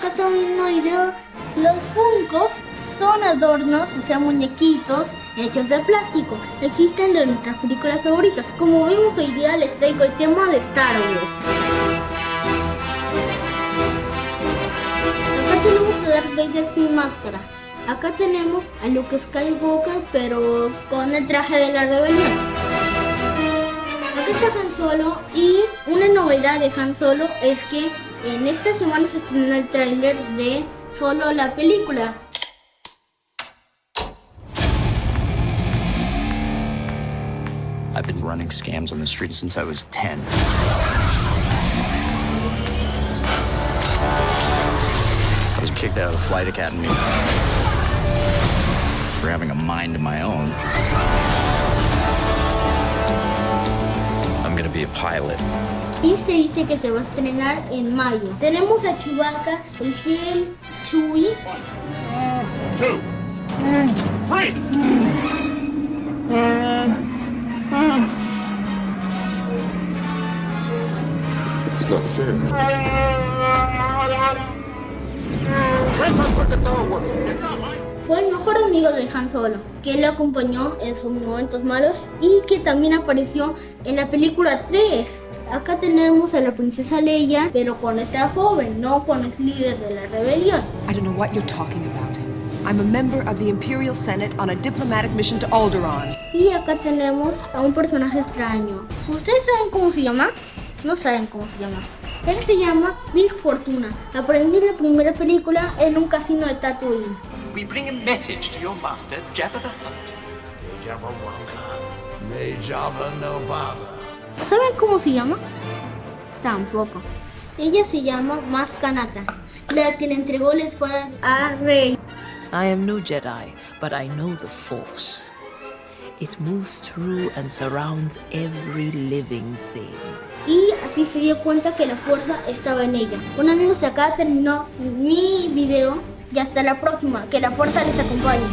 viendo un video. Los Funkos son adornos, o sea, muñequitos hechos de plástico. Existen de nuestras películas favoritas. Como vemos hoy día les traigo el tema de Star Wars. Acá tenemos a Darth Vader sin máscara. Acá tenemos a Luke Skywalker, pero con el traje de la rebelión. Acá está Han Solo y una novedad de Han Solo es que en esta semana se estrenó el tráiler de Solo la película. I've been running scams on the street since I was 10. I was kicked out of the flight academy for having a mind of my own. I'm gonna be a pilot. Y se dice que se va a estrenar en mayo. Tenemos a Chewbacca, el fiel Chewie. It's not fair. Fue el mejor amigo de Han Solo, que lo acompañó en sus momentos malos y que también apareció en la película 3. Acá tenemos a la princesa Leia, pero cuando está joven, no cuando es líder de la rebelión. I don't know what you're talking about. I'm a member of the Imperial Senate on a diplomatic mission to Alderaan. Y acá tenemos a un personaje extraño. ¿Ustedes saben cómo se llama? No saben cómo se llama. Él se llama Big Fortuna. En la primera película en un casino de Tatooine. We bring a message to your master, Jabba the Hutt. Jabba Wonka. May Jabba no bother. ¿Saben cómo se llama? Tampoco. Ella se llama Maskanata, la que le entregó la espada a Rey. I am no Jedi, but I know the Force. It moves through and surrounds every living thing. Y así se dio cuenta que la fuerza estaba en ella. Bueno amigos, acá terminó mi video y hasta la próxima. Que la fuerza les acompañe.